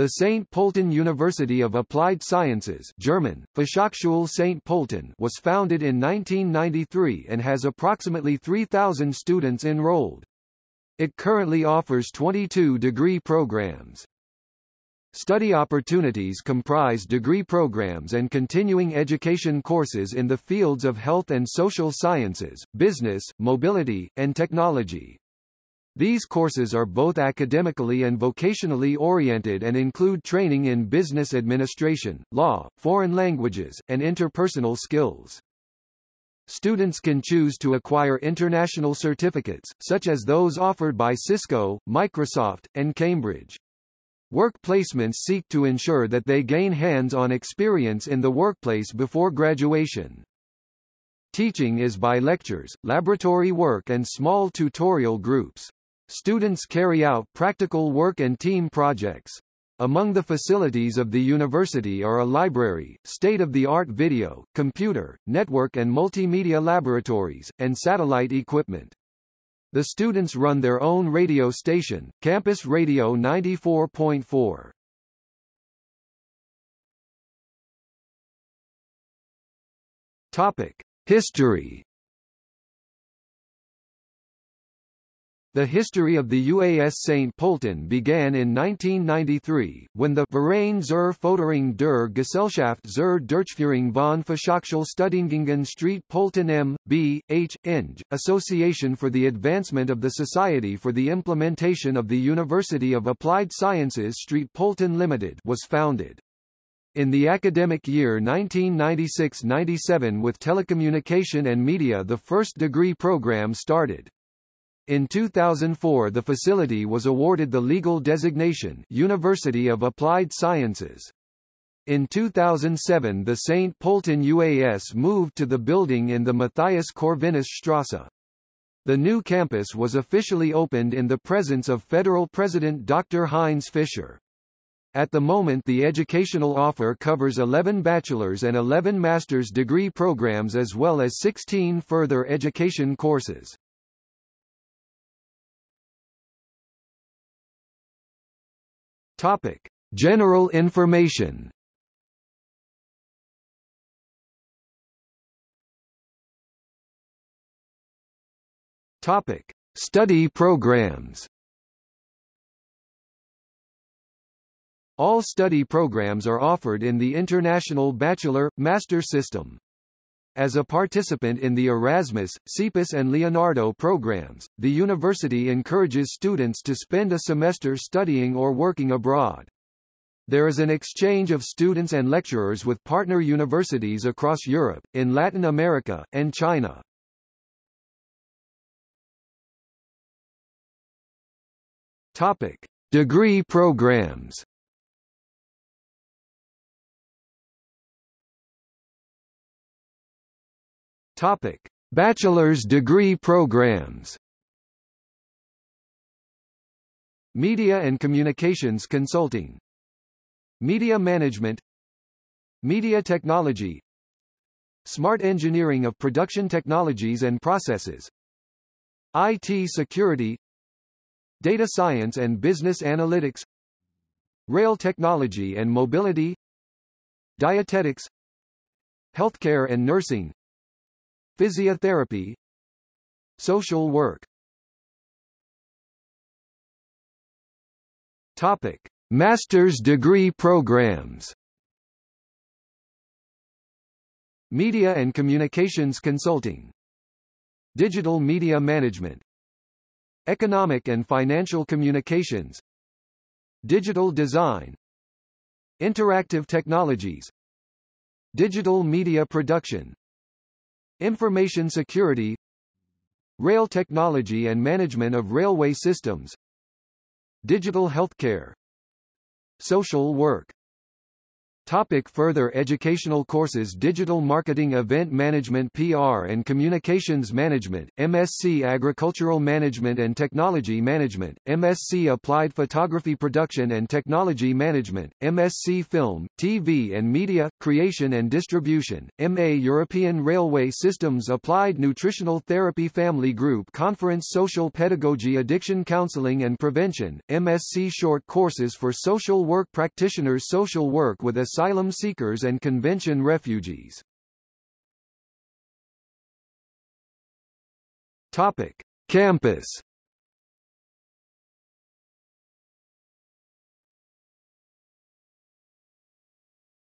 The St. Polten University of Applied Sciences German, Fachhochschule St. Polten was founded in 1993 and has approximately 3,000 students enrolled. It currently offers 22 degree programs. Study opportunities comprise degree programs and continuing education courses in the fields of health and social sciences, business, mobility, and technology. These courses are both academically and vocationally oriented and include training in business administration, law, foreign languages, and interpersonal skills. Students can choose to acquire international certificates, such as those offered by Cisco, Microsoft, and Cambridge. Work placements seek to ensure that they gain hands-on experience in the workplace before graduation. Teaching is by lectures, laboratory work and small tutorial groups. Students carry out practical work and team projects. Among the facilities of the university are a library, state-of-the-art video, computer, network and multimedia laboratories, and satellite equipment. The students run their own radio station, Campus Radio 94.4. Topic: History The history of the UAS St. Polten began in 1993, when the Verein zur Förderung der Gesellschaft zur Durchführung von Fachhochschulstudiengängen St. Polten M. B. H. Eng, Association for the Advancement of the Society for the Implementation of the University of Applied Sciences Street Polten Limited was founded. In the academic year 1996-97 with telecommunication and media the first degree program started. In 2004 the facility was awarded the legal designation University of Applied Sciences. In 2007 the St. Polten UAS moved to the building in the Matthias Corvinus Strasse. The new campus was officially opened in the presence of Federal President Dr. Heinz Fischer. At the moment the educational offer covers 11 bachelor's and 11 master's degree programs as well as 16 further education courses. Topic: General information. Topic: Study programs. All study programs are offered in the International Bachelor Master system. As a participant in the Erasmus, CEEPUS and Leonardo programs, the university encourages students to spend a semester studying or working abroad. There is an exchange of students and lecturers with partner universities across Europe, in Latin America, and China. Topic: Degree programs. Topic: Bachelor's degree programs. Media and Communications Consulting. Media Management. Media Technology. Smart Engineering of Production Technologies and Processes. IT Security. Data Science and Business Analytics. Rail Technology and Mobility. Dietetics. Healthcare and Nursing Physiotherapy Social work. Topic. Master's degree programs. Media and Communications Consulting. Digital Media Management. Economic and Financial Communications. Digital Design. Interactive Technologies. Digital Media Production Information security Rail technology and management of railway systems Digital healthcare Social work Topic further educational courses Digital Marketing Event Management PR and Communications Management, MSc Agricultural Management and Technology Management, MSc Applied Photography Production and Technology Management, MSc Film, TV and Media, Creation and Distribution, MA European Railway Systems Applied Nutritional Therapy Family Group Conference Social Pedagogy Addiction Counseling and Prevention, MSc Short Courses for Social Work Practitioners Social Work with asylum seekers and convention refugees. Topic: Campus.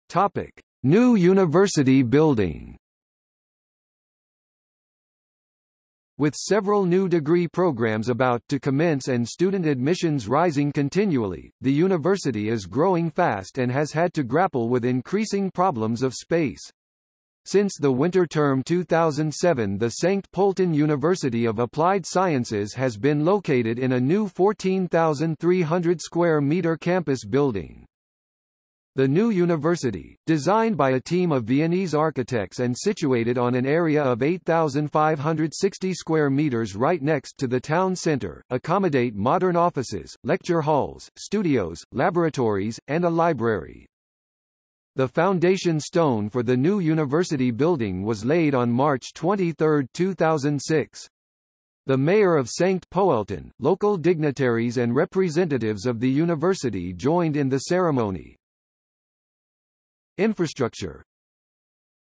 Topic: New University Building. With several new degree programs about to commence and student admissions rising continually, the university is growing fast and has had to grapple with increasing problems of space. Since the winter term 2007 the St. Polten University of Applied Sciences has been located in a new 14,300 square meter campus building. The new university, designed by a team of Viennese architects and situated on an area of 8,560 square meters right next to the town center, accommodate modern offices, lecture halls, studios, laboratories, and a library. The foundation stone for the new university building was laid on March 23, 2006. The mayor of St. Poelten, local dignitaries and representatives of the university joined in the ceremony. Infrastructure.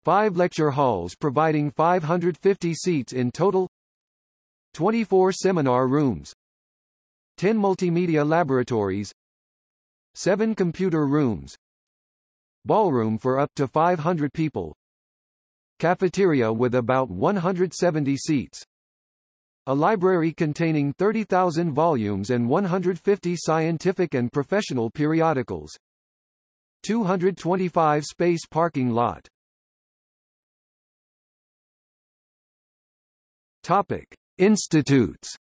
Five lecture halls providing 550 seats in total. 24 seminar rooms. 10 multimedia laboratories. 7 computer rooms. Ballroom for up to 500 people. Cafeteria with about 170 seats. A library containing 30,000 volumes and 150 scientific and professional periodicals 225 space parking lot. Topic: Institutes.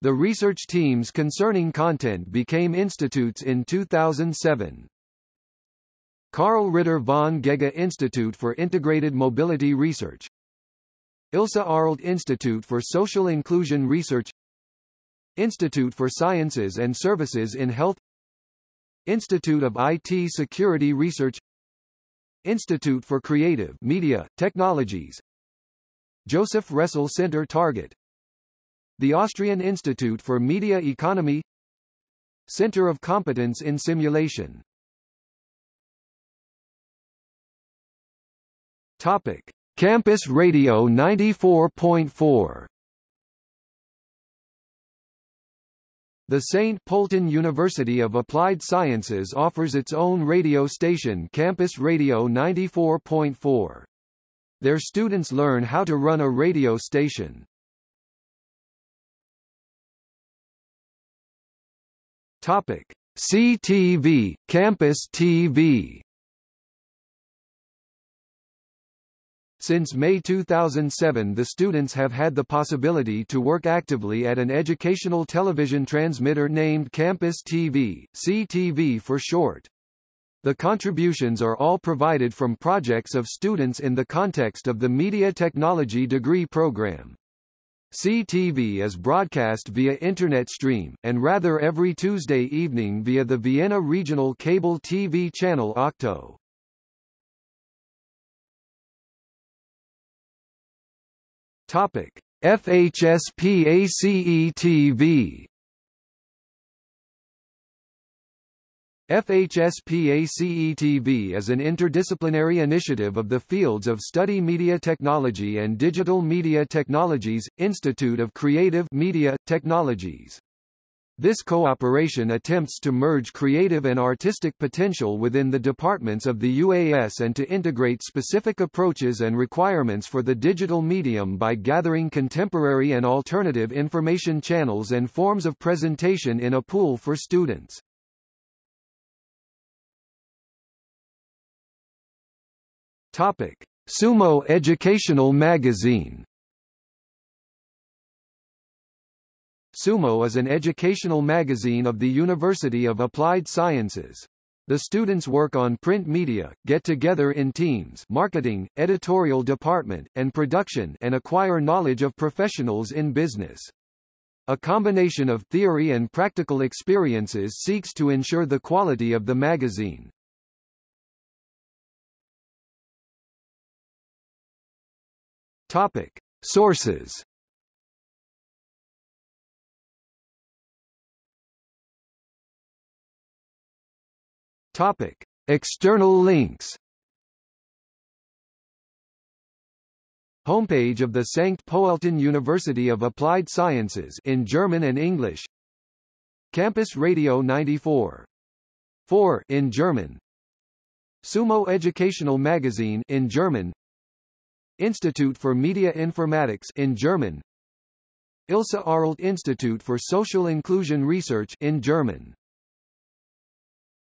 The research teams concerning content became institutes in 2007. Karl Ritter von Ghega Institute for Integrated Mobility Research Ilse Arlt Institute for Social Inclusion Research Institute for Sciences and Services in Health Institute of IT Security Research Institute for Creative Media, Technologies Josef Ressel Center Target The Austrian Institute for Media Economy Center of Competence in Simulation Topic. Campus Radio 94.4 The St. Polten University of Applied Sciences offers its own radio station Campus Radio 94.4. Their students learn how to run a radio station. Topic: CTV, Campus TV Since May 2007 the students have had the possibility to work actively at an educational television transmitter named Campus TV, CTV for short. The contributions are all provided from projects of students in the context of the Media Technology degree program. CTV is broadcast via Internet stream, and rather every Tuesday evening via the Vienna Regional Cable TV channel Okto. Topic: FHSPACE-TV FHSPACE-TV is an interdisciplinary initiative of the fields of Study Media Technology and Digital Media Technologies, Institute of Creative Media, Technologies. This cooperation attempts to merge creative and artistic potential within the departments of the UAS and to integrate specific approaches and requirements for the digital medium by gathering contemporary and alternative information channels and forms of presentation in a pool for students. Topic: Sumo Educational Magazine Sumo is an educational magazine of the University of Applied Sciences. The students work on print media, get together in teams marketing, editorial department, and production and acquire knowledge of professionals in business. A combination of theory and practical experiences seeks to ensure the quality of the magazine. Topic. Sources Topic: External links. Homepage of the Sankt Pölten University of Applied Sciences in German and English. Campus Radio 94. 4 in German. Sumo Educational Magazine in German. Institute for Media Informatics in German. Ilse Arlt Institute for Social Inclusion Research in German.